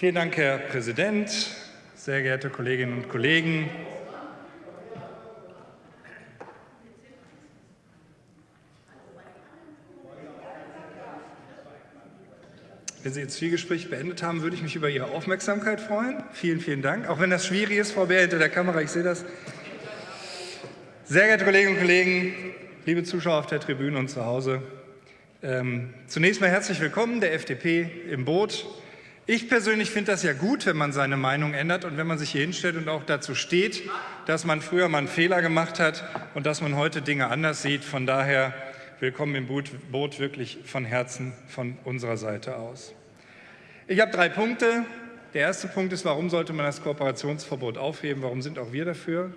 Vielen Dank, Herr Präsident, sehr geehrte Kolleginnen und Kollegen. Wenn Sie Ihr Zwiegespräch beendet haben, würde ich mich über Ihre Aufmerksamkeit freuen. Vielen, vielen Dank. Auch wenn das schwierig ist, Frau Bär, hinter der Kamera, ich sehe das. Sehr geehrte Kolleginnen und Kollegen, liebe Zuschauer auf der Tribüne und zu Hause, ähm, zunächst mal herzlich willkommen der FDP im Boot. Ich persönlich finde das ja gut, wenn man seine Meinung ändert und wenn man sich hier hinstellt und auch dazu steht, dass man früher mal einen Fehler gemacht hat und dass man heute Dinge anders sieht. Von daher willkommen im Boot wirklich von Herzen von unserer Seite aus. Ich habe drei Punkte. Der erste Punkt ist, warum sollte man das Kooperationsverbot aufheben? Warum sind auch wir dafür?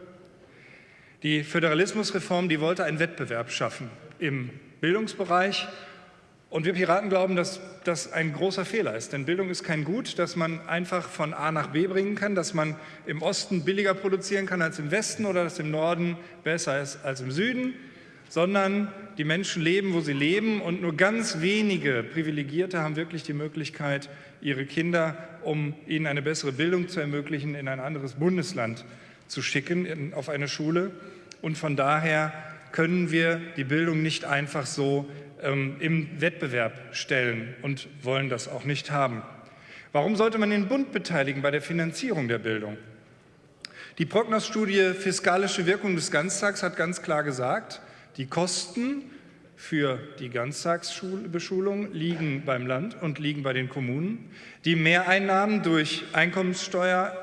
Die Föderalismusreform, die wollte einen Wettbewerb schaffen im Bildungsbereich und wir Piraten glauben, dass das ein großer Fehler ist. Denn Bildung ist kein Gut, das man einfach von A nach B bringen kann, dass man im Osten billiger produzieren kann als im Westen oder dass im Norden besser ist als im Süden, sondern die Menschen leben, wo sie leben und nur ganz wenige Privilegierte haben wirklich die Möglichkeit, ihre Kinder, um ihnen eine bessere Bildung zu ermöglichen, in ein anderes Bundesland zu schicken, in, auf eine Schule. Und von daher können wir die Bildung nicht einfach so ähm, im Wettbewerb stellen und wollen das auch nicht haben. Warum sollte man den Bund beteiligen bei der Finanzierung der Bildung? Die Prognos-Studie Fiskalische Wirkung des Ganztags hat ganz klar gesagt, die Kosten für die Ganztagsbeschulung liegen beim Land und liegen bei den Kommunen. Die Mehreinnahmen durch Einkommenssteuer,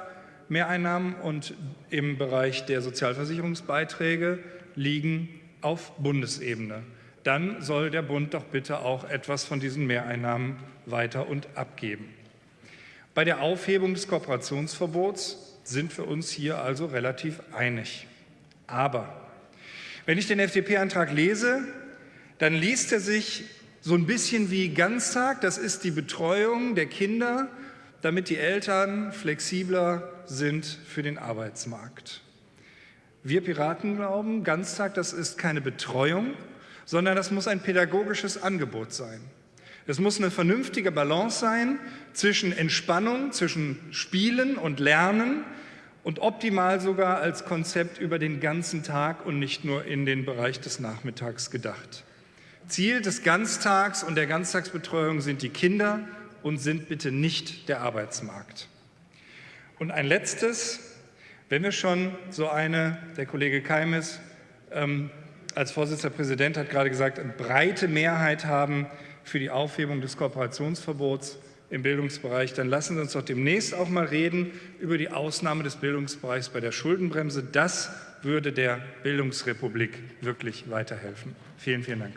Mehreinnahmen und im Bereich der Sozialversicherungsbeiträge liegen auf Bundesebene dann soll der Bund doch bitte auch etwas von diesen Mehreinnahmen weiter und abgeben. Bei der Aufhebung des Kooperationsverbots sind wir uns hier also relativ einig. Aber wenn ich den FDP-Antrag lese, dann liest er sich so ein bisschen wie Ganztag, das ist die Betreuung der Kinder, damit die Eltern flexibler sind für den Arbeitsmarkt. Wir Piraten glauben, Ganztag, das ist keine Betreuung, sondern das muss ein pädagogisches Angebot sein. Es muss eine vernünftige Balance sein zwischen Entspannung, zwischen Spielen und Lernen und optimal sogar als Konzept über den ganzen Tag und nicht nur in den Bereich des Nachmittags gedacht. Ziel des Ganztags und der Ganztagsbetreuung sind die Kinder und sind bitte nicht der Arbeitsmarkt. Und ein letztes, wenn wir schon so eine, der Kollege Keimes, ähm, als Vorsitzender Präsident hat gerade gesagt, eine breite Mehrheit haben für die Aufhebung des Kooperationsverbots im Bildungsbereich, dann lassen Sie uns doch demnächst auch mal reden über die Ausnahme des Bildungsbereichs bei der Schuldenbremse. Das würde der Bildungsrepublik wirklich weiterhelfen. Vielen, vielen Dank.